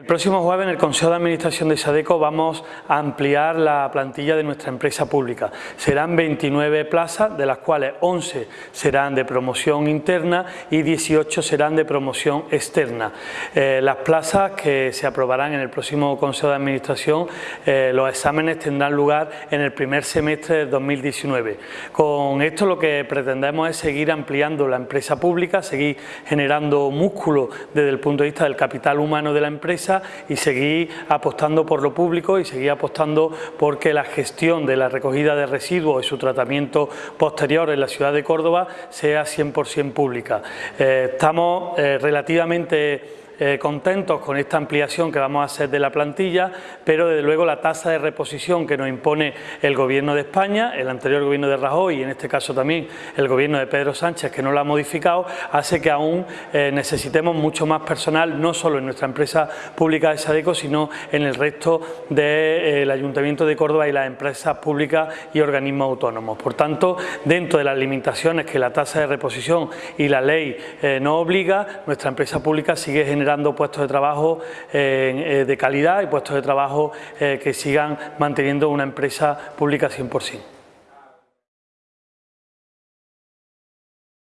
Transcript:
El próximo jueves en el Consejo de Administración de Sadeco vamos a ampliar la plantilla de nuestra empresa pública. Serán 29 plazas, de las cuales 11 serán de promoción interna y 18 serán de promoción externa. Eh, las plazas que se aprobarán en el próximo Consejo de Administración, eh, los exámenes tendrán lugar en el primer semestre de 2019. Con esto lo que pretendemos es seguir ampliando la empresa pública, seguir generando músculo desde el punto de vista del capital humano de la empresa y seguir apostando por lo público y seguir apostando porque la gestión de la recogida de residuos y su tratamiento posterior en la ciudad de Córdoba sea 100% pública. Eh, estamos eh, relativamente eh, contentos con esta ampliación que vamos a hacer de la plantilla, pero desde luego la tasa de reposición que nos impone el Gobierno de España, el anterior Gobierno de Rajoy y en este caso también el Gobierno de Pedro Sánchez, que no lo ha modificado, hace que aún eh, necesitemos mucho más personal, no solo en nuestra empresa pública de Sadeco, sino en el resto del Ayuntamiento de Córdoba y las empresas públicas y organismos autónomos. Por tanto, dentro de las limitaciones que la tasa de reposición y la ley eh, nos obliga, nuestra empresa pública sigue generando dando puestos de trabajo eh, de calidad y puestos de trabajo eh, que sigan manteniendo una empresa pública 100%.